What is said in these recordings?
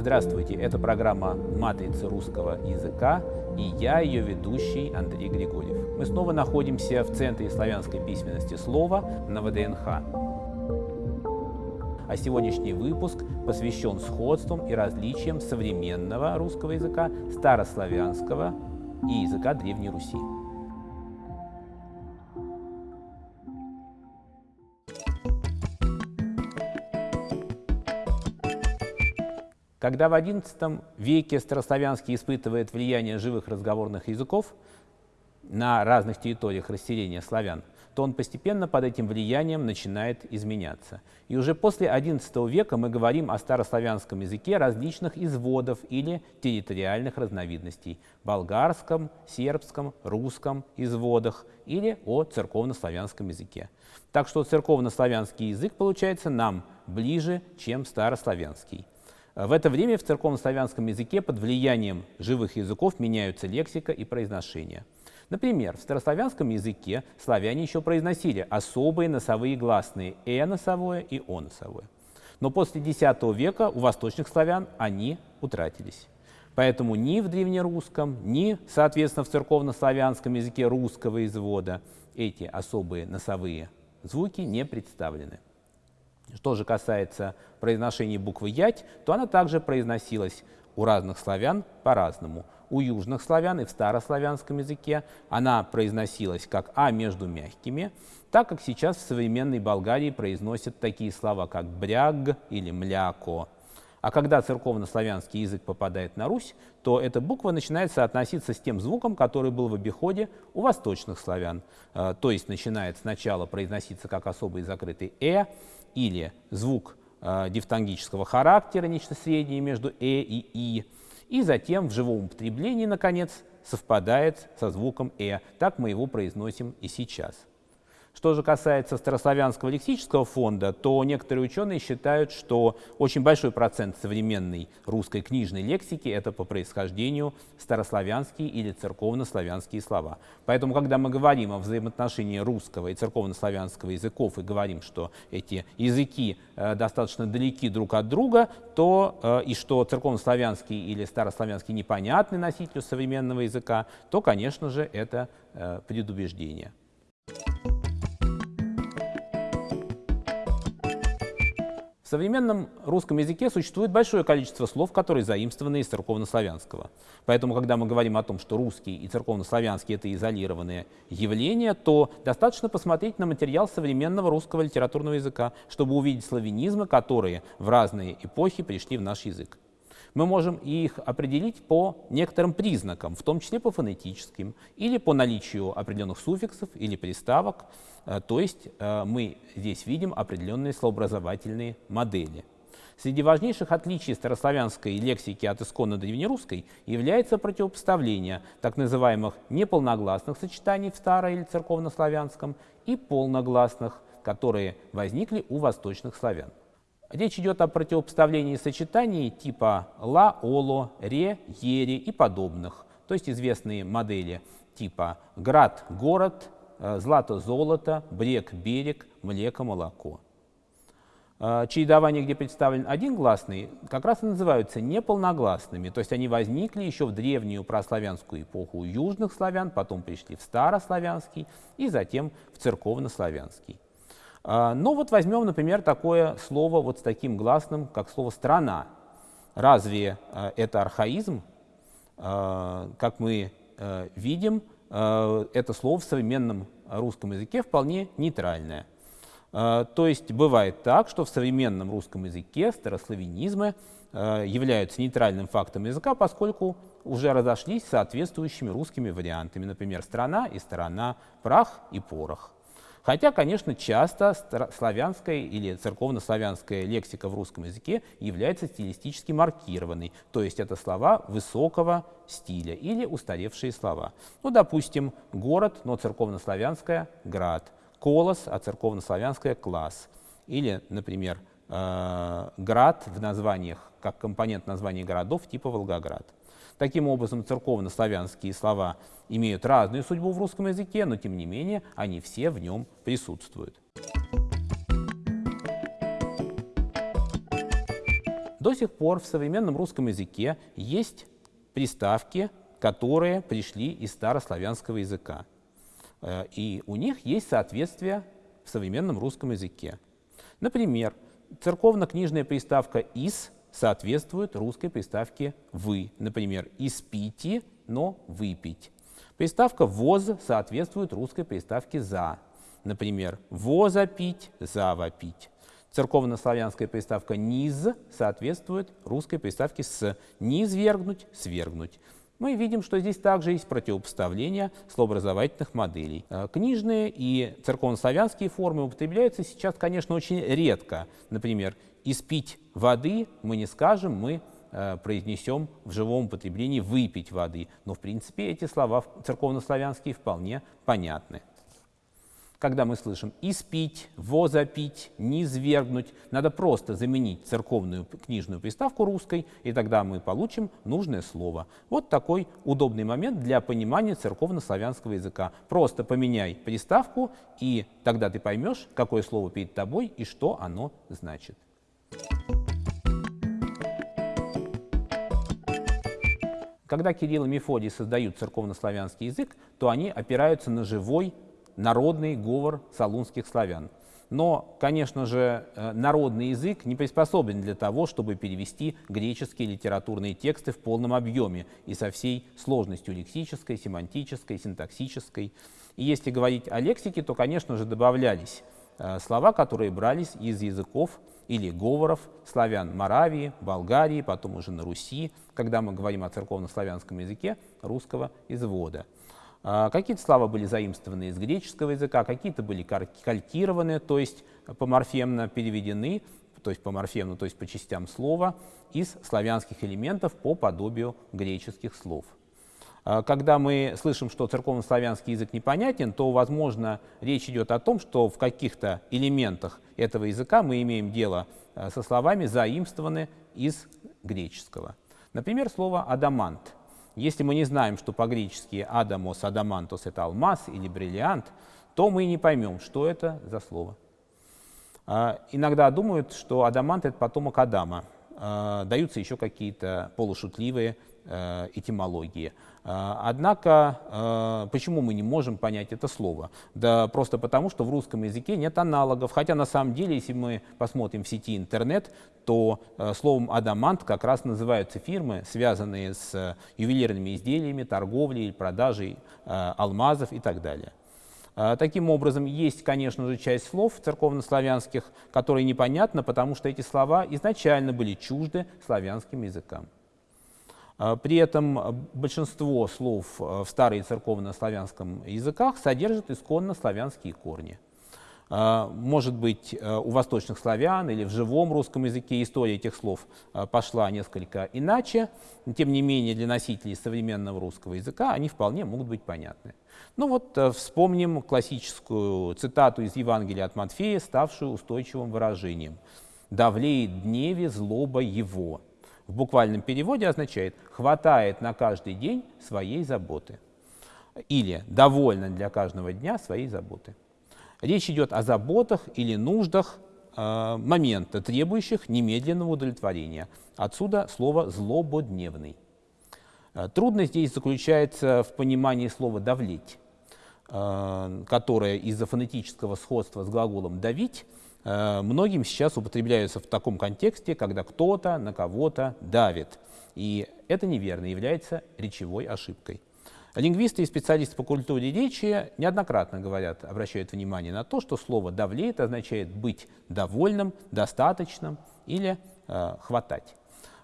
Здравствуйте, это программа «Матрица русского языка» и я, ее ведущий Андрей Григорьев. Мы снова находимся в Центре славянской письменности слова на ВДНХ. А сегодняшний выпуск посвящен сходствам и различиям современного русского языка, старославянского и языка Древней Руси. Когда в XI веке старославянский испытывает влияние живых разговорных языков на разных территориях расселения славян, то он постепенно под этим влиянием начинает изменяться. И уже после XI века мы говорим о старославянском языке различных изводов или территориальных разновидностей – болгарском, сербском, русском изводах или о церковнославянском языке. Так что церковнославянский язык получается нам ближе, чем старославянский. В это время в церковнославянском языке под влиянием живых языков меняются лексика и произношение. Например, в старославянском языке славяне еще произносили особые носовые гласные «э» носовое и «о» носовое. Но после X века у восточных славян они утратились. Поэтому ни в древнерусском, ни, соответственно, в церковнославянском языке русского извода эти особые носовые звуки не представлены. Что же касается произношения буквы «ять», то она также произносилась у разных славян по-разному. У южных славян и в старославянском языке она произносилась как «а» между мягкими, так как сейчас в современной Болгарии произносят такие слова, как «бряг» или «мляко». А когда церковнославянский язык попадает на Русь, то эта буква начинает соотноситься с тем звуком, который был в обиходе у восточных славян. Э, то есть начинает сначала произноситься как особый закрытый «э», или звук э, дифтонгического характера, нечто среднее между «э» и «и», и затем в живом употреблении, наконец, совпадает со звуком «э». Так мы его произносим и сейчас. Что же касается старославянского лексического фонда, то некоторые ученые считают, что очень большой процент современной русской книжной лексики – это по происхождению старославянские или церковнославянские слова. Поэтому, когда мы говорим о взаимоотношении русского и церковнославянского языков и говорим, что эти языки э, достаточно далеки друг от друга, то э, и что церковнославянский или старославянский непонятный носителю современного языка, то, конечно же, это э, предубеждение. В современном русском языке существует большое количество слов, которые заимствованы из церковнославянского. Поэтому, когда мы говорим о том, что русский и церковнославянский — это изолированные явления, то достаточно посмотреть на материал современного русского литературного языка, чтобы увидеть славянизмы, которые в разные эпохи пришли в наш язык. Мы можем их определить по некоторым признакам, в том числе по фонетическим, или по наличию определенных суффиксов или приставок, Э, то есть э, мы здесь видим определенные словообразовательные модели. Среди важнейших отличий старославянской лексики от исконно древнерусской является противопоставление так называемых неполногласных сочетаний в старо- или церковнославянском и полногласных, которые возникли у восточных славян. Речь идет о противопоставлении сочетаний типа ла, оло, ре, ере и подобных, то есть известные модели типа град, город, Э, злато-золото, брег-берег, млеко-молоко. Э, чередования, где представлен один гласный, как раз и называются неполногласными, то есть они возникли еще в древнюю прославянскую эпоху южных славян, потом пришли в старославянский и затем в церковнославянский. Э, Но ну вот возьмем, например, такое слово вот с таким гласным, как слово «страна». Разве это архаизм? Как мы видим, Э, это слово в современном русском языке вполне нейтральное. Э, то есть бывает так, что в современном русском языке старославянизмы э, являются нейтральным фактом языка, поскольку уже разошлись соответствующими русскими вариантами, например, страна и сторона, прах и порох. Хотя, конечно, часто славянская или церковнославянская лексика в русском языке является стилистически маркированной, то есть это слова высокого стиля или устаревшие слова. Ну, допустим, город, но церковнославянская – град, колос, а церковнославянская – класс. Или, например, э, град в названиях, как компонент названий городов типа Волгоград. Таким образом, церковно-славянские слова имеют разную судьбу в русском языке, но тем не менее они все в нем присутствуют. До сих пор в современном русском языке есть приставки, которые пришли из старославянского языка. Э, и у них есть соответствие в современном русском языке. Например, церковно-книжная приставка «из» соответствует русской приставке «вы». Например, «испите», но «выпить». Приставка «воз» соответствует русской приставке «за». Например, «возопить», «завопить». Церковно-славянская приставка «низ» соответствует русской приставке «с». «Низвергнуть», «свергнуть» мы видим, что здесь также есть противопоставление словообразовательных моделей. Э, книжные и церковнославянские формы употребляются сейчас, конечно, очень редко. Например, «испить воды» мы не скажем, мы э, произнесем в живом употреблении «выпить воды». Но, в принципе, эти слова церковнославянские вполне понятны когда мы слышим «испить», «возопить», «низвергнуть», надо просто заменить церковную книжную приставку русской, и тогда мы получим нужное слово. Вот такой удобный момент для понимания церковно-славянского языка. Просто поменяй приставку, и тогда ты поймешь, какое слово перед тобой и что оно значит. Когда Кирилл и Мефодий создают церковно-славянский язык, то они опираются на живой народный говор салунских славян. Но, конечно же, э, народный язык не приспособлен для того, чтобы перевести греческие литературные тексты в полном объеме и со всей сложностью лексической, семантической, синтаксической. И если говорить о лексике, то, конечно же, добавлялись э, слова, которые брались из языков или говоров славян Моравии, Болгарии, потом уже на Руси, когда мы говорим о церковно-славянском языке русского извода. А, какие-то слова были заимствованы из греческого языка, какие-то были калькированы, то есть поморфемно переведены, то есть поморфемно, то есть по частям слова, из славянских элементов по подобию греческих слов. А, когда мы слышим, что церковно-славянский язык непонятен, то, возможно, речь идет о том, что в каких-то элементах этого языка мы имеем дело а, со словами, заимствованы из греческого. Например, слово «адамант» Если мы не знаем, что по-гречески «адамос», «адамантос» — это алмаз или бриллиант, то мы не поймем, что это за слово. А, иногда думают, что адамант — это потомок Адама. А, даются еще какие-то полушутливые э, этимологии. А, однако, а, почему мы не можем понять это слово? Да просто потому, что в русском языке нет аналогов. Хотя на самом деле, если мы посмотрим в сети интернет, то э, словом «адамант» как раз называются фирмы, связанные с ювелирными изделиями, торговлей, продажей э, алмазов и так далее. А, таким образом, есть, конечно же, часть слов церковнославянских, которые непонятны, потому что эти слова изначально были чужды славянским языкам. А, при этом большинство слов а, в старой церковно-славянском языках содержат исконно славянские корни. Может быть, у восточных славян или в живом русском языке история этих слов пошла несколько иначе. Тем не менее, для носителей современного русского языка они вполне могут быть понятны. Ну вот вспомним классическую цитату из Евангелия от Матфея, ставшую устойчивым выражением. «Давлеет дневе злоба его» в буквальном переводе означает «хватает на каждый день своей заботы» или «довольно для каждого дня своей заботы». Речь идет о заботах или нуждах э, момента, требующих немедленного удовлетворения. Отсюда слово «злободневный». Э, трудность здесь заключается в понимании слова «давлеть», э, которое из-за фонетического сходства с глаголом «давить» Э, многим сейчас употребляются в таком контексте, когда кто-то на кого-то давит. И это неверно, является речевой ошибкой. Лингвисты и специалисты по культуре речи неоднократно говорят, обращают внимание на то, что слово «давлеет» означает быть довольным, достаточным или э, хватать.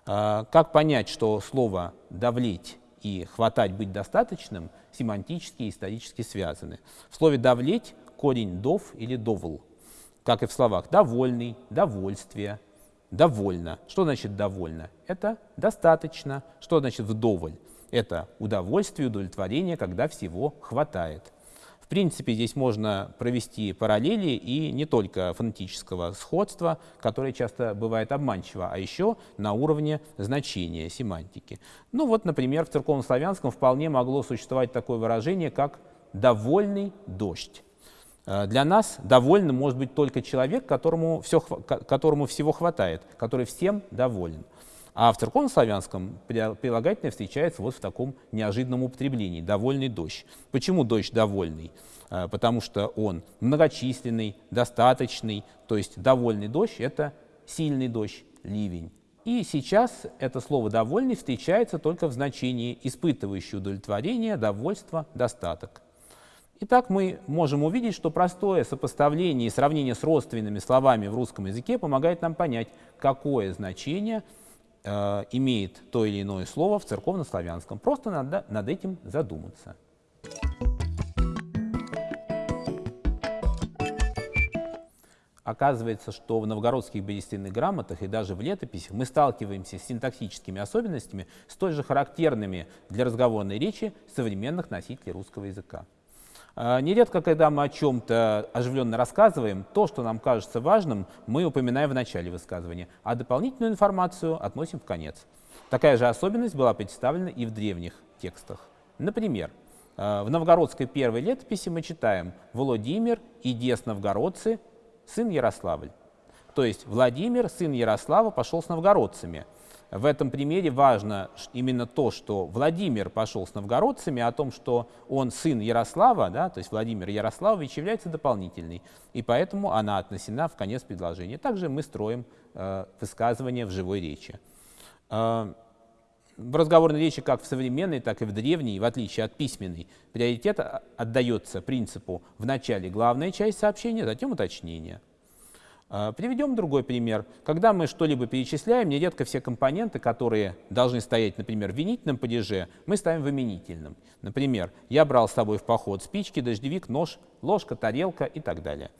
Э, как понять, что слово «давлеть» и «хватать», «быть достаточным» семантически и исторически связаны? В слове «давлеть» корень «дов» или «довл», как и в словах «довольный», «довольствие», «довольно». Что значит «довольно»? Это «достаточно». Что значит «вдоволь»? Это удовольствие, удовлетворение, когда всего хватает. В принципе, здесь можно провести параллели и не только фонетического сходства, которое часто бывает обманчиво, а еще на уровне значения, семантики. Ну вот, например, в церковнославянском вполне могло существовать такое выражение, как «довольный дождь». Э, для нас довольным может быть только человек, которому, все, которому всего хватает, который всем доволен. А в церковнославянском прилагательное встречается вот в таком неожиданном употреблении – «довольный дождь». Почему дождь довольный? Э, потому что он многочисленный, достаточный, то есть довольный дождь – это сильный дождь, ливень. И сейчас это слово «довольный» встречается только в значении испытывающий удовлетворение, довольство, достаток. Итак, мы можем увидеть, что простое сопоставление и сравнение с родственными словами в русском языке помогает нам понять, какое значение э, имеет то или иное слово в церковнославянском. Просто надо над этим задуматься. Оказывается, что в новгородских берестяных грамотах и даже в летописях мы сталкиваемся с синтаксическими особенностями, столь же характерными для разговорной речи современных носителей русского языка. А, нередко, когда мы о чем-то оживленно рассказываем, то, что нам кажется важным, мы упоминаем в начале высказывания, а дополнительную информацию относим в конец. Такая же особенность была представлена и в древних текстах. Например, а, в новгородской первой летописи мы читаем «Владимир и дес новгородцы, сын Ярославль». То есть Владимир, сын Ярослава, пошел с новгородцами – в этом примере важно именно то, что Владимир пошел с новгородцами, о том, что он сын Ярослава, да, то есть Владимир Ярославович, является дополнительной, и поэтому она отнесена в конец предложения. Также мы строим э, высказывание в живой речи. Э, в разговорной речи как в современной, так и в древней, в отличие от письменной, приоритет отдается принципу в начале главная часть сообщения, затем уточнение. А, приведем другой пример. Когда мы что-либо перечисляем, нередко все компоненты, которые должны стоять, например, в винительном падеже, мы ставим в именительном. Например, я брал с собой в поход спички, дождевик, нож, ложка, тарелка и так далее.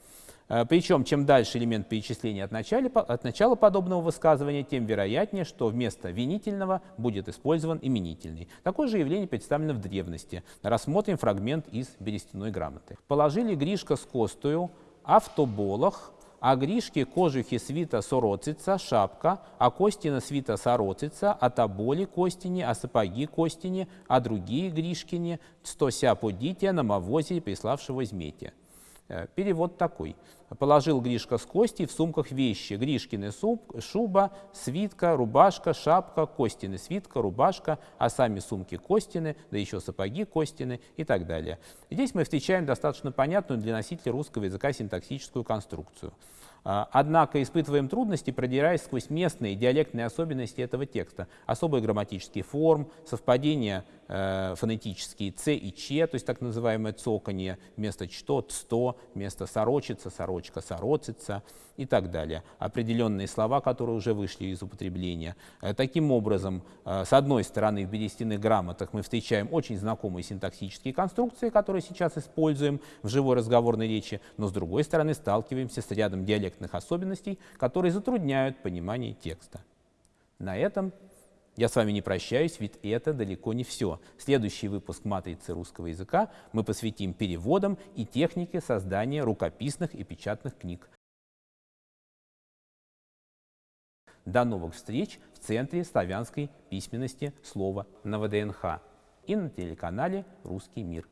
А, причем, чем дальше элемент перечисления от начала, от начала подобного высказывания, тем вероятнее, что вместо винительного будет использован именительный. Такое же явление представлено в древности. Рассмотрим фрагмент из берестяной грамоты. «Положили Гришка с костою, а в тоболах а гришки кожухи свита сороцица, шапка, а костина свита сороцица, а таболи костини, а сапоги костини, а другие гришкини, стося подите на мавозе, приславшего змете. Э, перевод такой. Положил Гришка с кости в сумках вещи. Гришкины суп, шуба, свитка, рубашка, шапка, Костины свитка, рубашка, а сами сумки Костины, да еще сапоги Костины и так далее. Здесь мы встречаем достаточно понятную для носителя русского языка синтаксическую конструкцию. А, однако испытываем трудности, продираясь сквозь местные диалектные особенности этого текста. Особые грамматические форм, совпадения э, фонетические «ц» и «ч», то есть так называемое цоканье, вместо «что» — «сто», вместо «сорочица», «сорочка», «сороцица» и так далее. Определенные слова, которые уже вышли из употребления. Э, таким образом, э, с одной стороны, в берестяных грамотах мы встречаем очень знакомые синтаксические конструкции, которые сейчас используем в живой разговорной речи, но с другой стороны сталкиваемся с рядом диалектных особенностей, которые затрудняют понимание текста. На этом я с вами не прощаюсь, ведь это далеко не все. Следующий выпуск «Матрицы русского языка» мы посвятим переводам и технике создания рукописных и печатных книг. До новых встреч в Центре славянской письменности слова на ВДНХ и на телеканале «Русский мир».